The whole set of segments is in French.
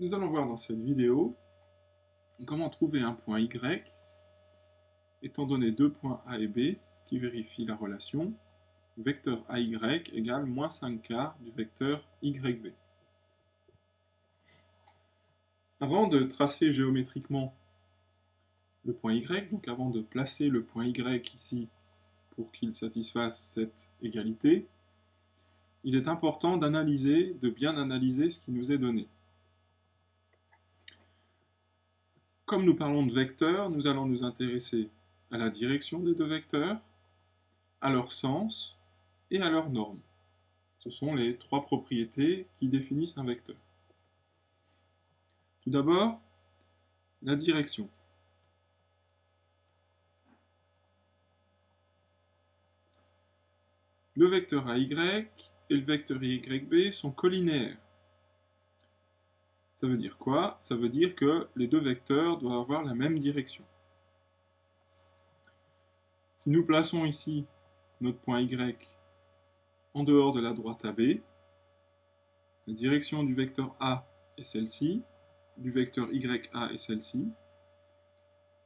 Nous allons voir dans cette vidéo comment trouver un point Y étant donné deux points A et B qui vérifient la relation vecteur AY égale moins 5 quarts du vecteur YB. Avant de tracer géométriquement le point Y, donc avant de placer le point Y ici pour qu'il satisfasse cette égalité, il est important d'analyser, de bien analyser ce qui nous est donné. Comme nous parlons de vecteurs, nous allons nous intéresser à la direction des deux vecteurs, à leur sens et à leur norme. Ce sont les trois propriétés qui définissent un vecteur. Tout d'abord, la direction. Le vecteur AY et le vecteur YB sont collinéaires. Ça veut dire quoi? Ça veut dire que les deux vecteurs doivent avoir la même direction. Si nous plaçons ici notre point Y en dehors de la droite AB, la direction du vecteur A est celle-ci, du vecteur YA est celle-ci,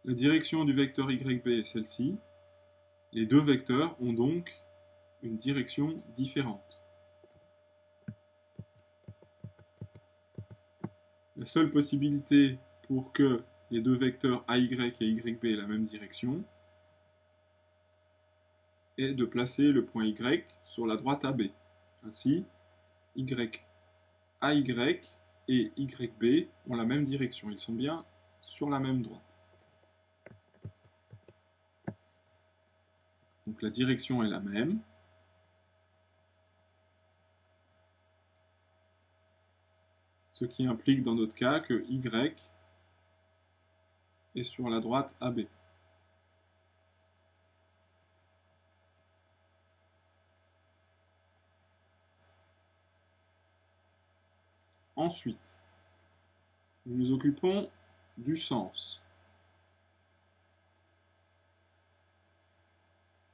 la direction du vecteur YB est celle-ci, les deux vecteurs ont donc une direction différente. La seule possibilité pour que les deux vecteurs AY et YB aient la même direction est de placer le point Y sur la droite AB. Ainsi, Y, AY et YB ont la même direction. Ils sont bien sur la même droite. Donc la direction est la même. Ce qui implique dans notre cas que Y est sur la droite AB. Ensuite, nous nous occupons du sens.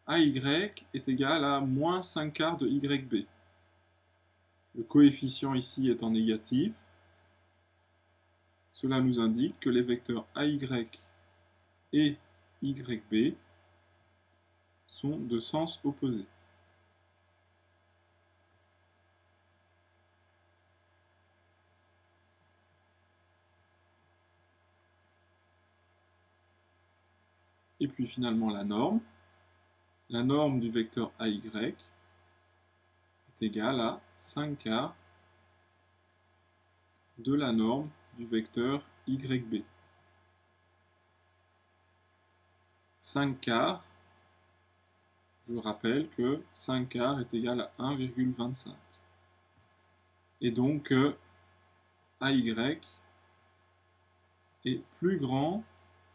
AY est égal à moins 5 quarts de YB. Le coefficient ici étant négatif, cela nous indique que les vecteurs AY et YB sont de sens opposé. Et puis finalement la norme. La norme du vecteur AY est égale à 5 quarts de la norme du vecteur YB. 5 quarts, je rappelle que 5 quarts est égal à 1,25. Et donc AY est plus grand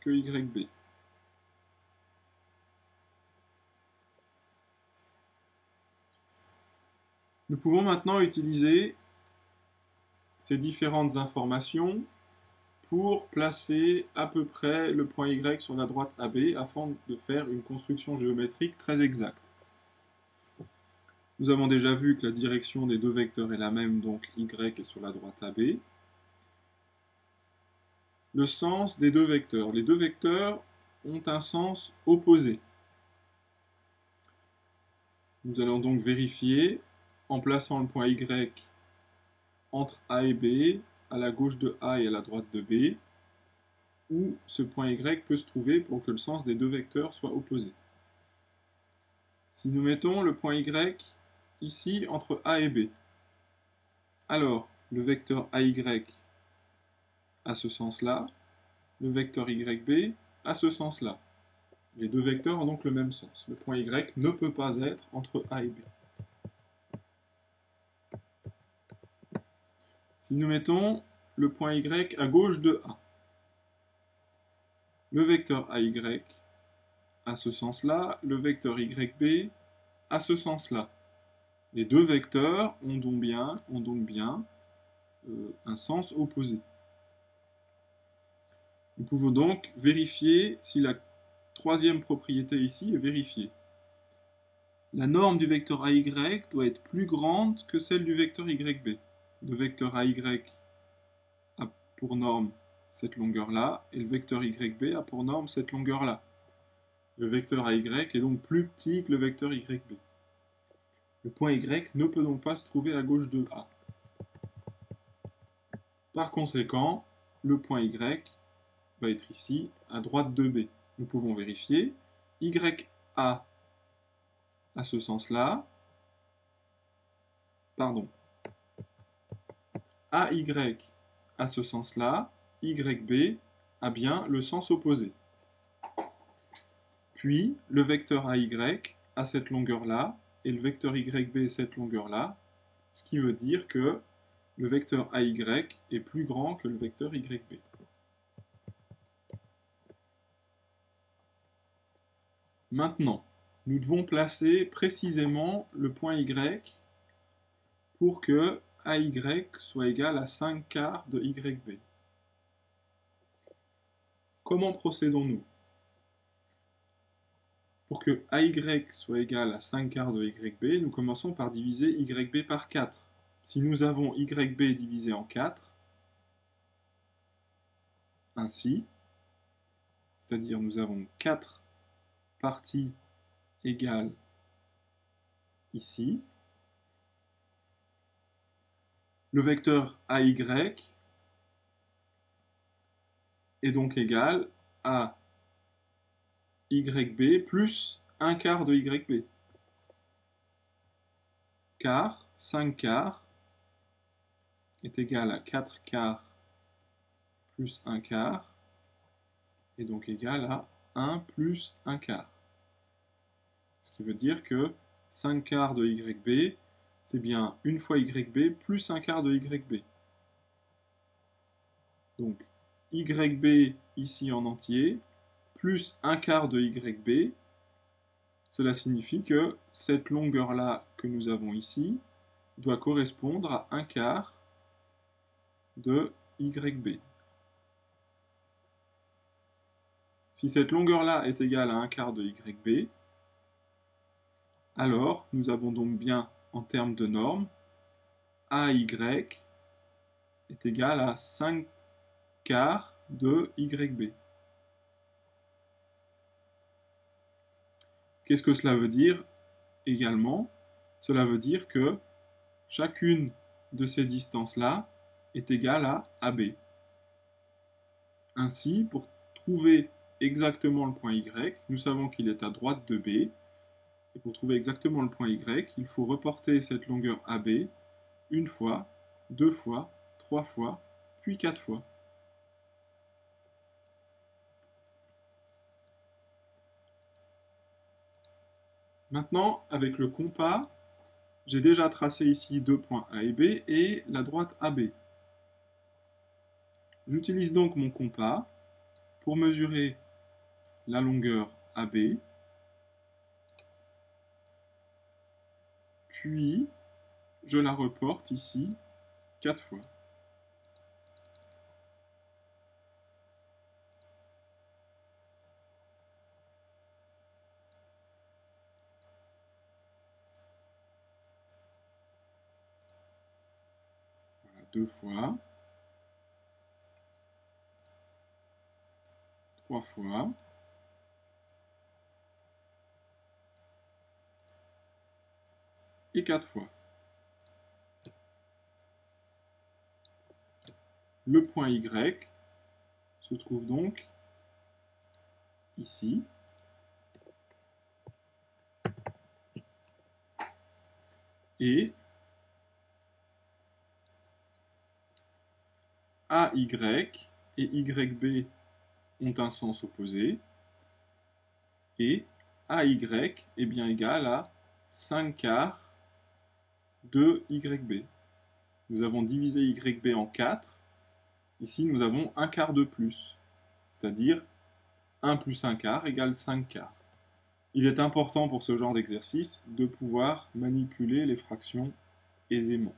que YB. Nous pouvons maintenant utiliser ces différentes informations pour placer à peu près le point Y sur la droite AB afin de faire une construction géométrique très exacte. Nous avons déjà vu que la direction des deux vecteurs est la même, donc Y est sur la droite AB. Le sens des deux vecteurs. Les deux vecteurs ont un sens opposé. Nous allons donc vérifier en plaçant le point Y entre A et B, à la gauche de A et à la droite de B, où ce point Y peut se trouver pour que le sens des deux vecteurs soit opposé. Si nous mettons le point Y ici entre A et B, alors le vecteur AY a ce sens-là, le vecteur YB a ce sens-là. Les deux vecteurs ont donc le même sens. Le point Y ne peut pas être entre A et B. Si nous mettons le point Y à gauche de A, le vecteur AY a ce sens-là, le vecteur YB a ce sens-là. Les deux vecteurs ont donc bien, euh, un sens opposé. Nous pouvons donc vérifier si la troisième propriété ici est vérifiée. La norme du vecteur AY doit être plus grande que celle du vecteur YB le vecteur AY a pour norme cette longueur-là, et le vecteur YB a pour norme cette longueur-là. Le vecteur AY est donc plus petit que le vecteur YB. Le point Y ne peut donc pas se trouver à gauche de A. Par conséquent, le point Y va être ici, à droite de B. Nous pouvons vérifier. YA à ce sens-là, pardon, AY à ce sens-là, YB a bien le sens opposé. Puis, le vecteur AY a cette longueur-là, et le vecteur YB cette longueur-là, ce qui veut dire que le vecteur AY est plus grand que le vecteur YB. Maintenant, nous devons placer précisément le point Y pour que AY soit égal à 5 quarts de YB. Comment procédons-nous? Pour que AY soit égal à 5 quarts de YB, nous commençons par diviser YB par 4. Si nous avons YB divisé en 4, ainsi, c'est-à-dire nous avons 4 parties égales ici, le vecteur AY est donc égal à YB plus 1 quart de YB. Car 5 quarts est égal à 4 quarts plus 1 quart, et donc égal à 1 plus 1 quart. Ce qui veut dire que 5 quarts de YB, c'est bien une fois YB plus 1 quart de YB. Donc YB ici en entier, plus 1 quart de YB, cela signifie que cette longueur-là que nous avons ici doit correspondre à 1 quart de YB. Si cette longueur-là est égale à 1 quart de YB, alors nous avons donc bien, en termes de normes, AY est égal à 5 quarts de YB. Qu'est-ce que cela veut dire également? Cela veut dire que chacune de ces distances-là est égal à AB. Ainsi, pour trouver exactement le point Y, nous savons qu'il est à droite de B, et pour trouver exactement le point Y, il faut reporter cette longueur AB une fois, deux fois, trois fois, puis quatre fois. Maintenant, avec le compas, j'ai déjà tracé ici deux points A et B et la droite AB. J'utilise donc mon compas pour mesurer la longueur AB, puis je la reporte ici quatre fois. Voilà, deux fois. trois fois. Et quatre fois. Le point Y se trouve donc ici. Et AY et YB ont un sens opposé, et AY est bien égal à 5 quarts de YB. Nous avons divisé YB en 4, ici nous avons un quart de plus, c'est-à-dire 1 plus 1 quart égale 5 quarts. Il est important pour ce genre d'exercice de pouvoir manipuler les fractions aisément.